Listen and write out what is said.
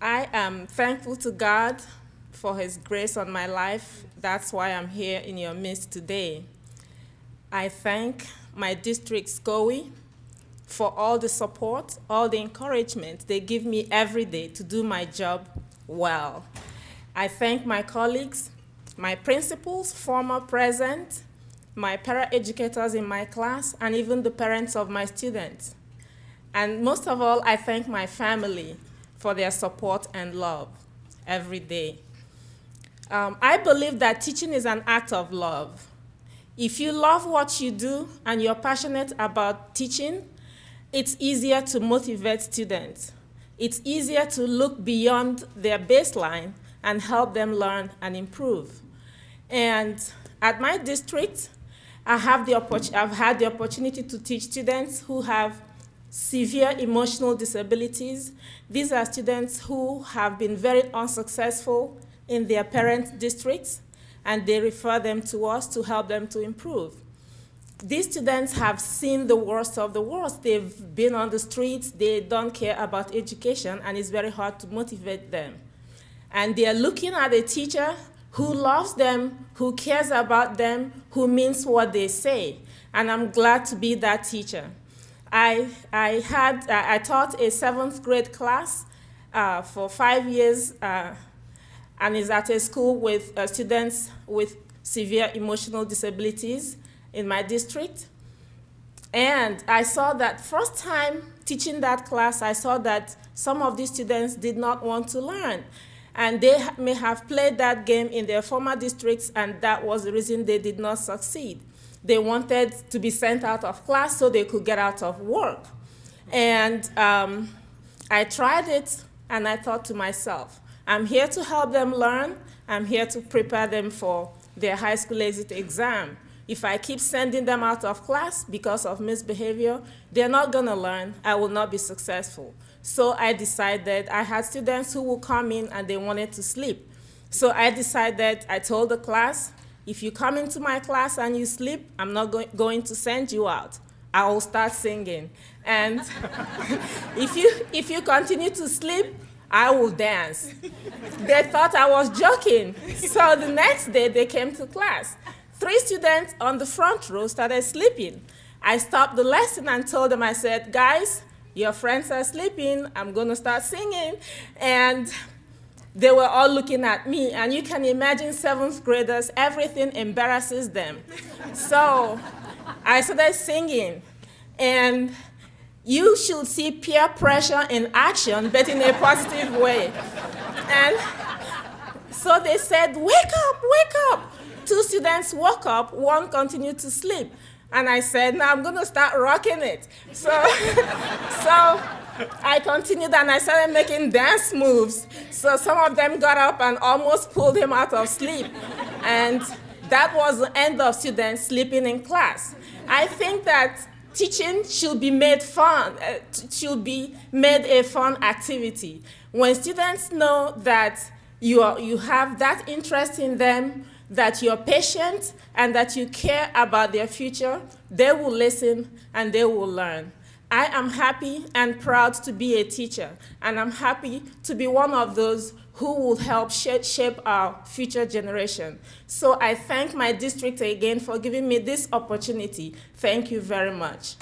I am thankful to God for his grace on my life. That's why I'm here in your midst today. I thank my district SCOE for all the support, all the encouragement they give me every day to do my job well. I thank my colleagues, my principals, former, present, my para-educators in my class, and even the parents of my students. And most of all, I thank my family for their support and love every day. Um, I believe that teaching is an act of love. If you love what you do and you're passionate about teaching, it's easier to motivate students. It's easier to look beyond their baseline and help them learn and improve. And at my district, I have the I've had the opportunity to teach students who have severe emotional disabilities. These are students who have been very unsuccessful in their parent districts, and they refer them to us to help them to improve. These students have seen the worst of the worst. They've been on the streets, they don't care about education, and it's very hard to motivate them. And they're looking at a teacher who loves them, who cares about them, who means what they say. And I'm glad to be that teacher. I, I, had, I taught a seventh grade class uh, for five years uh, and is at a school with uh, students with severe emotional disabilities in my district. And I saw that first time teaching that class, I saw that some of these students did not want to learn. And they may have played that game in their former districts, and that was the reason they did not succeed. They wanted to be sent out of class so they could get out of work. And um, I tried it, and I thought to myself, I'm here to help them learn. I'm here to prepare them for their high school exit exam. If I keep sending them out of class because of misbehavior, they're not going to learn. I will not be successful. So I decided, I had students who would come in and they wanted to sleep. So I decided, I told the class, if you come into my class and you sleep, I'm not go going to send you out. I will start singing. And if, you, if you continue to sleep, I will dance. they thought I was joking. So the next day they came to class. Three students on the front row started sleeping. I stopped the lesson and told them, I said, guys, your friends are sleeping. I'm going to start singing. And they were all looking at me. And you can imagine seventh graders, everything embarrasses them. so I started singing. And you should see peer pressure in action, but in a positive way. And so they said, wake up, wake up. Two students woke up, one continued to sleep. And I said, now I'm going to start rocking it. So, so I continued and I started making dance moves. So some of them got up and almost pulled him out of sleep. And that was the end of students sleeping in class. I think that teaching should be made fun, uh, should be made a fun activity. When students know that you, are, you have that interest in them, that you're patient, and that you care about their future, they will listen and they will learn. I am happy and proud to be a teacher, and I'm happy to be one of those who will help shape our future generation. So I thank my district again for giving me this opportunity. Thank you very much.